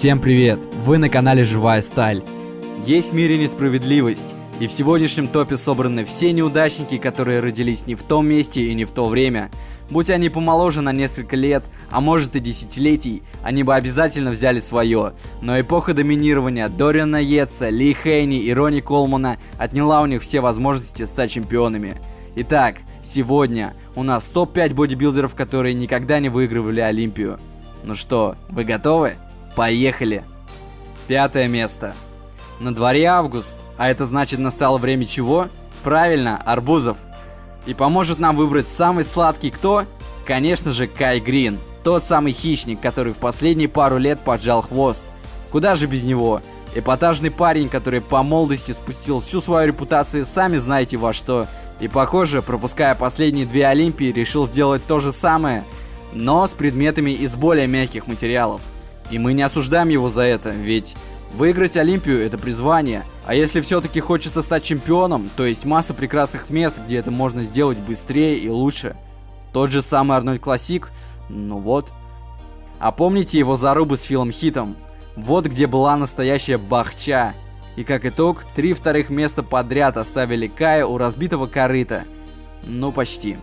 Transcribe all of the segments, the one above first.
Всем привет! Вы на канале Живая Сталь. Есть в мире несправедливость, и в сегодняшнем топе собраны все неудачники, которые родились не в том месте и не в то время. Будь они помоложе на несколько лет, а может и десятилетий, они бы обязательно взяли свое. Но эпоха доминирования Дориана Йетса, Ли Хейни и Ронни Колмана отняла у них все возможности стать чемпионами. Итак, сегодня у нас топ-5 бодибилдеров, которые никогда не выигрывали Олимпию. Ну что, вы готовы? Поехали! Пятое место. На дворе август, а это значит настало время чего? Правильно, арбузов. И поможет нам выбрать самый сладкий кто? Конечно же, Кай Грин. Тот самый хищник, который в последние пару лет поджал хвост. Куда же без него? Эпатажный парень, который по молодости спустил всю свою репутацию, сами знаете во что. И похоже, пропуская последние две Олимпии, решил сделать то же самое, но с предметами из более мягких материалов. И мы не осуждаем его за это, ведь выиграть Олимпию это призвание. А если все-таки хочется стать чемпионом, то есть масса прекрасных мест, где это можно сделать быстрее и лучше. Тот же самый Арнольд Классик, ну вот. А помните его зарубы с Филом Хитом? Вот где была настоящая бахча. И как итог, три вторых места подряд оставили Кая у разбитого корыта. Ну почти.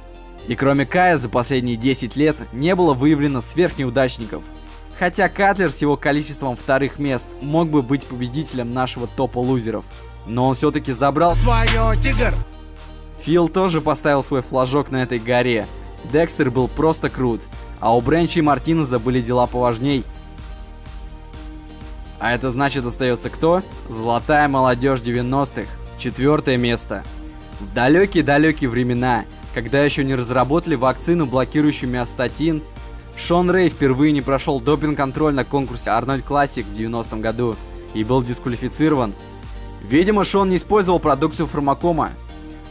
И кроме Кая за последние 10 лет не было выявлено сверхнеудачников – Хотя Катлер с его количеством вторых мест мог бы быть победителем нашего топа лузеров. Но он все-таки забрал свое, тигр! Фил тоже поставил свой флажок на этой горе. Декстер был просто крут, а у Бренча и Мартинеза были дела поважней. А это значит остается кто? Золотая молодежь 90-х. Четвертое место. В далекие-далекие времена, когда еще не разработали вакцину, блокирующую миостатин, Шон Рэй впервые не прошел допинг-контроль на конкурсе Арнольд Классик в 90-м году и был дисквалифицирован. Видимо, Шон не использовал продукцию Фармакома,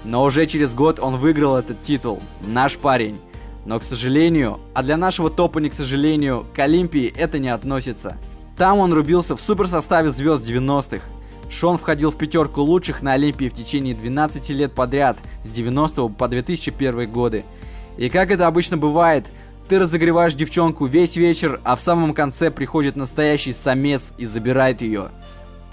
но уже через год он выиграл этот титул. Наш парень. Но, к сожалению, а для нашего топа не к сожалению, к Олимпии это не относится. Там он рубился в суперсоставе звезд 90-х. Шон входил в пятерку лучших на Олимпии в течение 12 лет подряд, с 90 по 2001 годы. И как это обычно бывает, ты разогреваешь девчонку весь вечер, а в самом конце приходит настоящий самец и забирает ее.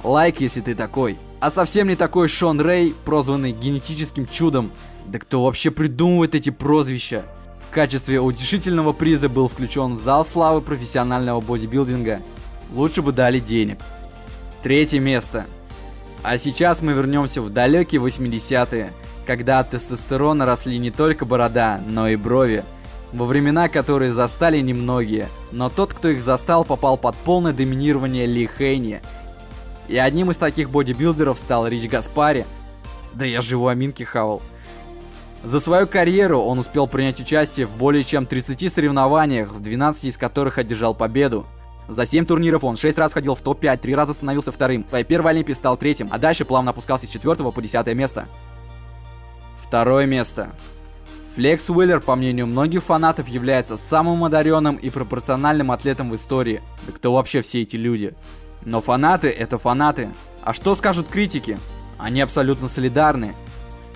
Лайк, если ты такой. А совсем не такой Шон Рэй, прозванный генетическим чудом. Да кто вообще придумывает эти прозвища? В качестве утешительного приза был включен в зал славы профессионального бодибилдинга. Лучше бы дали денег. Третье место. А сейчас мы вернемся в далекие 80-е, когда от тестостерона росли не только борода, но и брови во времена, которые застали немногие, но тот, кто их застал, попал под полное доминирование Ли Хейни. И одним из таких бодибилдеров стал Рич Гаспари. Да я живу аминки хавал. За свою карьеру он успел принять участие в более чем 30 соревнованиях, в 12 из которых одержал победу. За 7 турниров он 6 раз входил в топ-5, 3 раза становился вторым, своей первой Олимпии стал третьим, а дальше плавно опускался с 4 по 10 место. Второе место. Флекс Уиллер, по мнению многих фанатов, является самым одаренным и пропорциональным атлетом в истории. Да кто вообще все эти люди? Но фанаты это фанаты. А что скажут критики? Они абсолютно солидарны.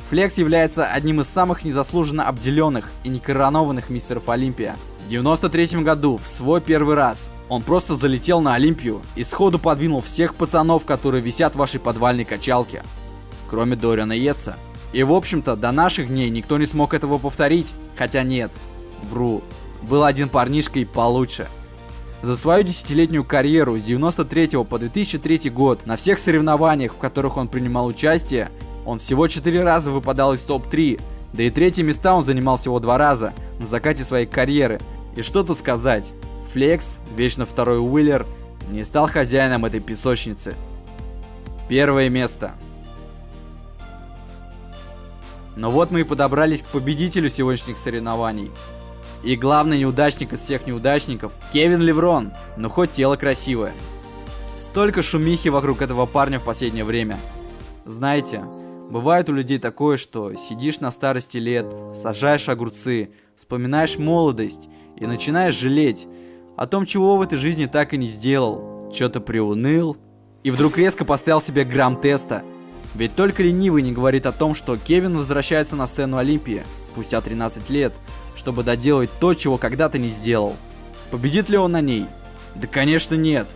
Флекс является одним из самых незаслуженно обделенных и некоронованных мистеров Олимпия. В 93 году, в свой первый раз, он просто залетел на Олимпию и сходу подвинул всех пацанов, которые висят в вашей подвальной качалке. Кроме Дориана Йетса. И в общем-то, до наших дней никто не смог этого повторить. Хотя нет, вру. Был один парнишка и получше. За свою десятилетнюю карьеру с 93 по 2003 год на всех соревнованиях, в которых он принимал участие, он всего 4 раза выпадал из топ-3, да и третьи места он занимал всего 2 раза на закате своей карьеры. И что тут сказать, Флекс, вечно второй Уиллер, не стал хозяином этой песочницы. Первое место. Но вот мы и подобрались к победителю сегодняшних соревнований. И главный неудачник из всех неудачников – Кевин Леврон, но хоть тело красивое. Столько шумихи вокруг этого парня в последнее время. Знаете, бывает у людей такое, что сидишь на старости лет, сажаешь огурцы, вспоминаешь молодость и начинаешь жалеть о том, чего в этой жизни так и не сделал. Что-то приуныл, и вдруг резко поставил себе грамм теста – ведь только ленивый не говорит о том, что Кевин возвращается на сцену Олимпии спустя 13 лет, чтобы доделать то, чего когда-то не сделал. Победит ли он на ней? Да конечно нет.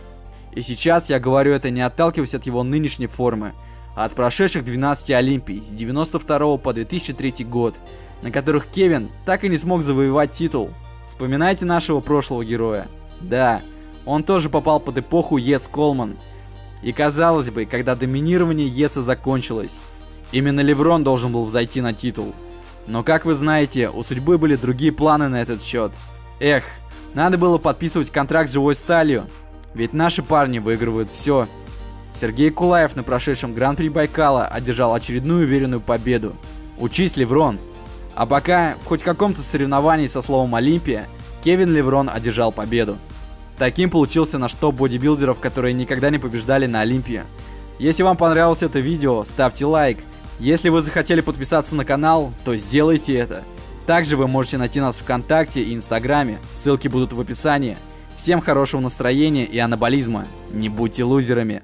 И сейчас я говорю это не отталкиваясь от его нынешней формы, а от прошедших 12 Олимпий с 92 по 2003 год, на которых Кевин так и не смог завоевать титул. Вспоминайте нашего прошлого героя. Да, он тоже попал под эпоху Ец Колман. И казалось бы, когда доминирование Еца закончилось, именно Леврон должен был взойти на титул. Но как вы знаете, у судьбы были другие планы на этот счет. Эх, надо было подписывать контракт с живой сталью, ведь наши парни выигрывают все. Сергей Кулаев на прошедшем Гран-при Байкала одержал очередную уверенную победу. Учись, Леврон! А пока в хоть каком-то соревновании со словом Олимпия, Кевин Леврон одержал победу. Таким получился наш топ бодибилдеров, которые никогда не побеждали на Олимпии. Если вам понравилось это видео, ставьте лайк. Если вы захотели подписаться на канал, то сделайте это. Также вы можете найти нас в ВКонтакте и Инстаграме, ссылки будут в описании. Всем хорошего настроения и анаболизма. Не будьте лузерами.